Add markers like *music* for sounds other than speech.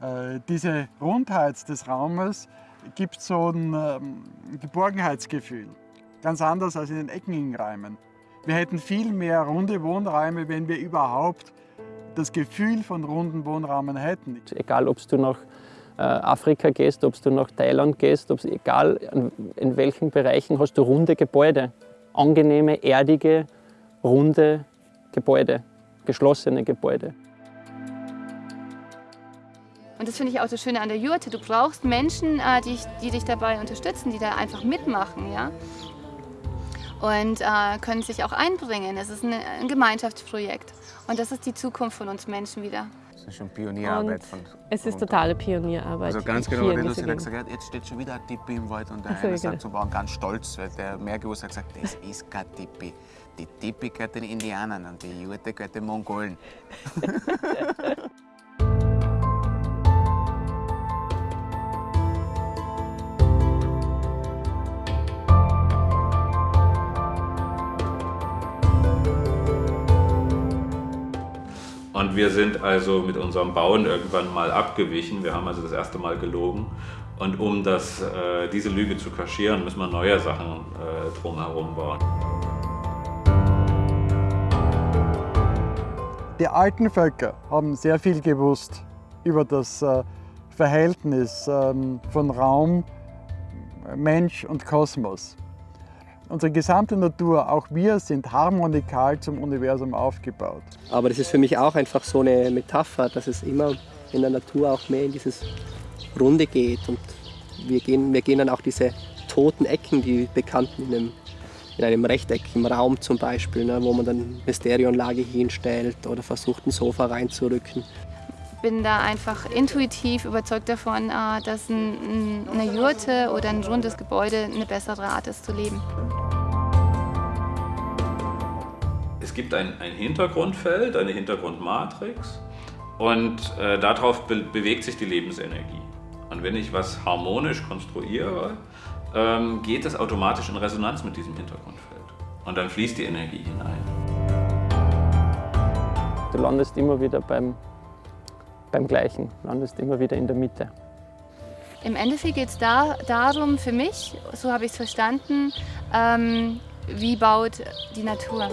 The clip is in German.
Äh, diese Rundheit des Raumes gibt so ein ähm, Geborgenheitsgefühl. Ganz anders als in den eckigen Räumen. Wir hätten viel mehr runde Wohnräume, wenn wir überhaupt das Gefühl von runden Wohnräumen hätten. Egal, ob du nach äh, Afrika gehst, ob du nach Thailand gehst, egal in welchen Bereichen hast du runde Gebäude. Angenehme, erdige, runde Gebäude, geschlossene Gebäude. Und das finde ich auch das Schöne an der Jurte. Du brauchst Menschen, äh, die, die dich dabei unterstützen, die da einfach mitmachen. Ja? Und äh, können sich auch einbringen. Es ist ein, ein, Gemeinschaftsprojekt. Und das ist die Zukunft von uns Menschen wieder. Das ist schon Pionierarbeit. Von, es ist totale Pionierarbeit. Also ganz genau, der Lucy hat gesagt, jetzt steht schon wieder ein Tippi im Wald und der so, eine sagt, so waren ganz stolz, weil der Mergus hat gesagt, das ist kein Tippi. Die Tippi gehört den Indianern und die Jurte gehört den Mongolen. *laughs* *laughs* Und wir sind also mit unserem Bauen irgendwann mal abgewichen. Wir haben also das erste Mal gelogen. Und um das, äh, diese Lüge zu kaschieren, müssen wir neue Sachen äh, drumherum bauen. Die alten Völker haben sehr viel gewusst über das äh, Verhältnis ähm, von Raum, Mensch und Kosmos. Unsere gesamte Natur, auch wir, sind harmonikal zum Universum aufgebaut. Aber das ist für mich auch einfach so eine Metapher, dass es immer in der Natur auch mehr in dieses Runde geht. Und wir gehen, wir gehen dann auch diese toten Ecken, die bekannten in einem, in einem Rechteck im Raum zum Beispiel, ne, wo man dann eine Stereoanlage hinstellt oder versucht, ein Sofa reinzurücken bin da einfach intuitiv überzeugt davon, äh, dass eine Jurte oder ein rundes Gebäude eine bessere Art ist zu leben. Es gibt ein, ein Hintergrundfeld, eine Hintergrundmatrix und äh, darauf be bewegt sich die Lebensenergie. Und wenn ich was harmonisch konstruiere, ähm, geht es automatisch in Resonanz mit diesem Hintergrundfeld. Und dann fließt die Energie hinein. Du landest immer wieder beim beim Gleichen, landest immer wieder in der Mitte. Im Endeffekt geht es da, darum, für mich, so habe ich es verstanden, ähm, wie baut die Natur.